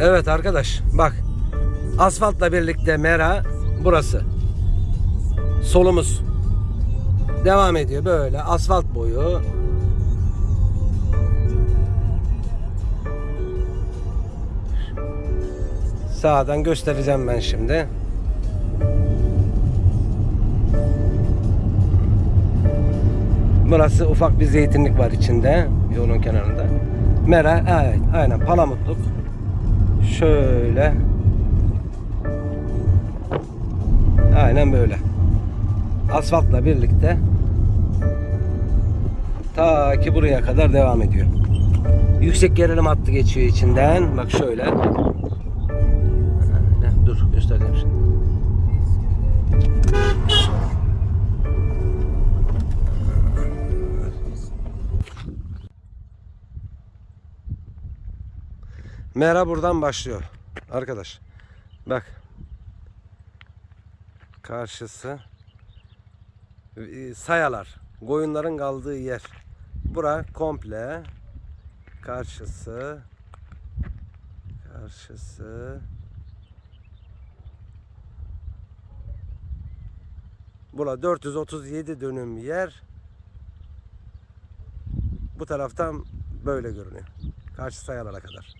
Evet arkadaş bak. Asfaltla birlikte mera burası. Solumuz. Devam ediyor böyle asfalt boyu. Sağdan göstereceğim ben şimdi. Burası ufak bir zeytinlik var içinde yolun kenarında. Mera evet aynen palamutluk. Şöyle. Aynen böyle. Asfaltla birlikte ta ki buraya kadar devam ediyor. Yüksek gerilim hattı geçiyor içinden. Bak şöyle. Dur göstereceğim şimdi. Mera buradan başlıyor. Arkadaş. Bak. Karşısı e, sayalar. Koyunların kaldığı yer. Bura komple karşısı karşısı Bura 437 dönüm yer. Bu taraftan böyle görünüyor. Karşı sayalara kadar.